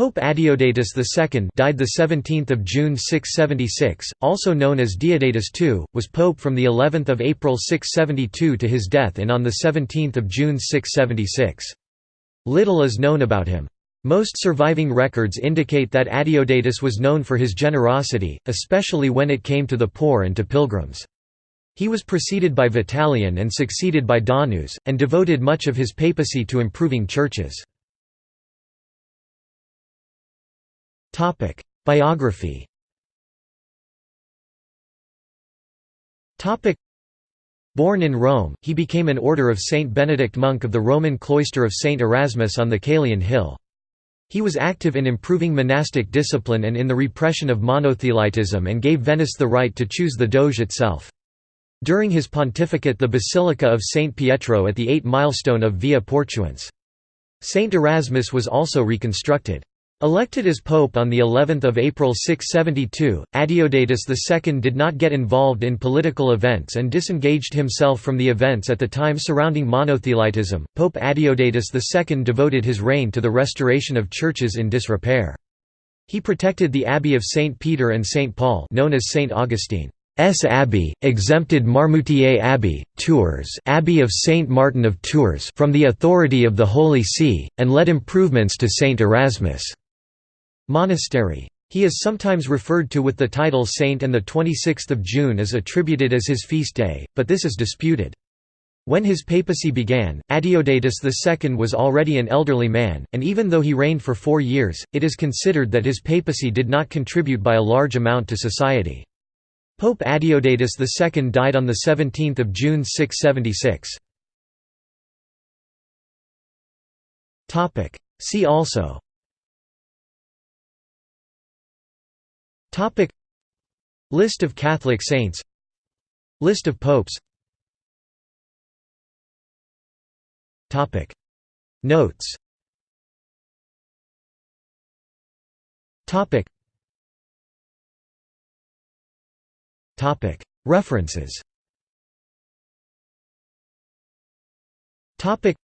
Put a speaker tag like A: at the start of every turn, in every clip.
A: Pope Adeodatus II died the 17th of June 676, also known as Deodatus II, was pope from the 11th of April 672 to his death in on the 17th of June 676. Little is known about him. Most surviving records indicate that Adeodatus was known for his generosity, especially when it came to the poor and to pilgrims. He was preceded by Vitalian and succeeded by Donus, and devoted much of his papacy to improving churches. Biography Born in Rome, he became an order of Saint Benedict monk of the Roman cloister of Saint Erasmus on the Caelian Hill. He was active in improving monastic discipline and in the repression of monothelitism and gave Venice the right to choose the Doge itself. During his pontificate the Basilica of St. Pietro at the Eight Milestone of Via Portuense. St. Erasmus was also reconstructed. Elected as pope on the 11th of April 672, Adeodatus II did not get involved in political events and disengaged himself from the events at the time surrounding monothelitism. Pope Adeodatus II devoted his reign to the restoration of churches in disrepair. He protected the abbey of St Peter and St Paul, known as St Augustine. S. Abbey, exempted Marmoutier Abbey, Tours Abbey of Saint Martin of Tours from the authority of the Holy See, and led improvements to Saint Erasmus' Monastery. He is sometimes referred to with the title saint and the 26th of June is attributed as his feast day, but this is disputed. When his papacy began, Adeodatus II was already an elderly man, and even though he reigned for four years, it is considered that his papacy did not contribute by a large amount to society. Pope Adeodatus II died on 17 June 676. See also Topic. List of Catholic saints. List of popes. Topic. Notes. Topic. Topic. References. Topic.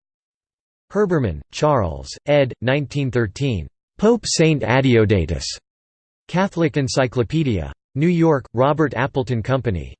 A: Herbermann, Charles, ed. 1913. Pope Saint Adeodatus. Catholic Encyclopedia. New York, Robert Appleton Company.